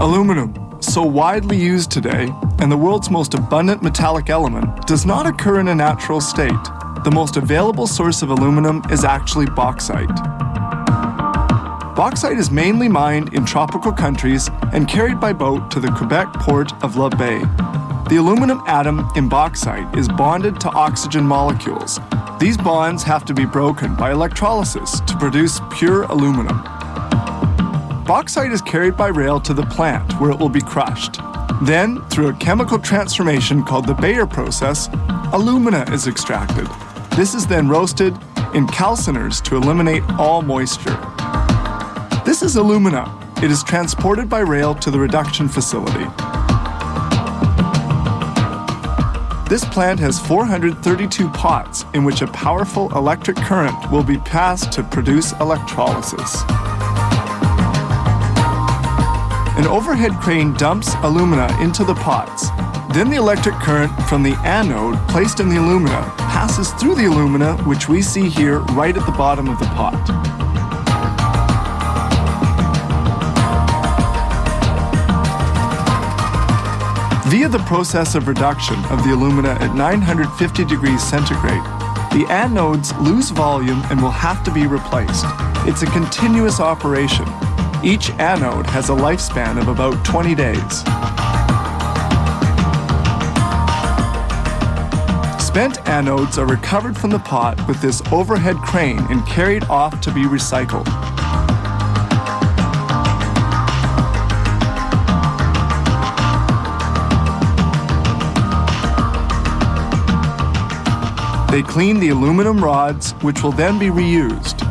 Aluminum, so widely used today, and the world's most abundant metallic element, does not occur in a natural state. The most available source of aluminum is actually bauxite. Bauxite is mainly mined in tropical countries and carried by boat to the Quebec port of La Baie. The aluminum atom in bauxite is bonded to oxygen molecules. These bonds have to be broken by electrolysis to produce pure aluminum. Bauxite is carried by rail to the plant where it will be crushed. Then, through a chemical transformation called the Bayer process, alumina is extracted. This is then roasted in calciners to eliminate all moisture. This is alumina. It is transported by rail to the reduction facility. This plant has 432 pots in which a powerful electric current will be passed to produce electrolysis. An overhead crane dumps alumina into the pots. Then the electric current from the anode placed in the alumina passes through the alumina, which we see here right at the bottom of the pot. Via the process of reduction of the alumina at 950 degrees centigrade, the anodes lose volume and will have to be replaced. It's a continuous operation each anode has a lifespan of about 20 days. Spent anodes are recovered from the pot with this overhead crane and carried off to be recycled. They clean the aluminum rods, which will then be reused.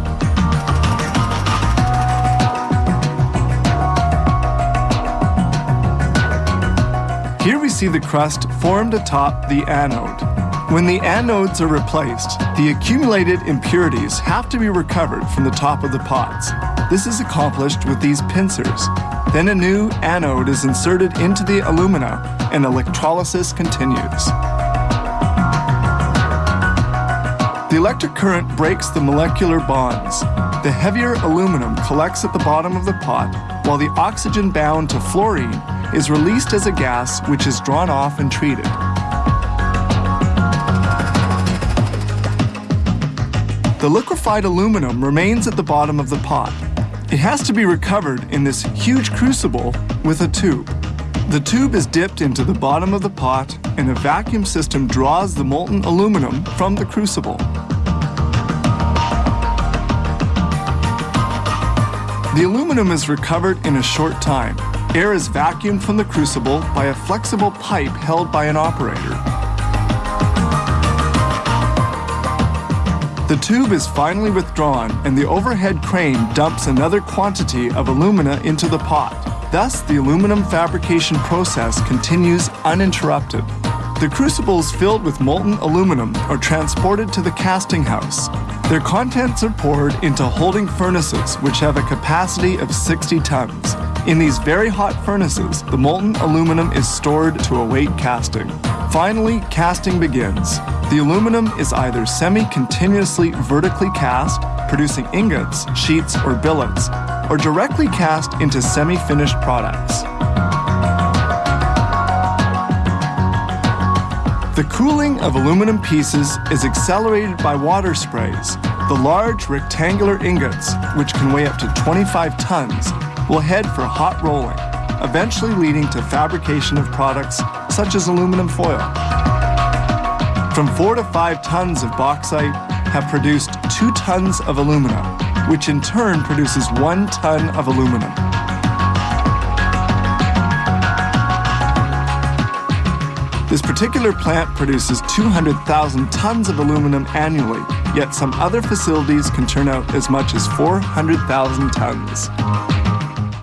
See the crust formed atop the anode. When the anodes are replaced, the accumulated impurities have to be recovered from the top of the pots. This is accomplished with these pincers. Then a new anode is inserted into the alumina and electrolysis continues. The electric current breaks the molecular bonds. The heavier aluminum collects at the bottom of the pot, while the oxygen bound to fluorine is released as a gas which is drawn off and treated. The liquefied aluminum remains at the bottom of the pot. It has to be recovered in this huge crucible with a tube. The tube is dipped into the bottom of the pot and a vacuum system draws the molten aluminum from the crucible. The aluminum is recovered in a short time Air is vacuumed from the crucible by a flexible pipe held by an operator. The tube is finally withdrawn and the overhead crane dumps another quantity of alumina into the pot. Thus, the aluminum fabrication process continues uninterrupted. The crucibles filled with molten aluminum are transported to the casting house. Their contents are poured into holding furnaces which have a capacity of 60 tons. In these very hot furnaces, the molten aluminum is stored to await casting. Finally, casting begins. The aluminum is either semi-continuously vertically cast, producing ingots, sheets, or billets, or directly cast into semi-finished products. The cooling of aluminum pieces is accelerated by water sprays. The large rectangular ingots, which can weigh up to 25 tons, will head for hot rolling, eventually leading to fabrication of products such as alumina foil. From four to five tons of bauxite have produced two tons of aluminum, which in turn produces one ton of aluminum. This particular plant produces 200,000 tons of aluminum annually, yet some other facilities can turn out as much as 400,000 tons.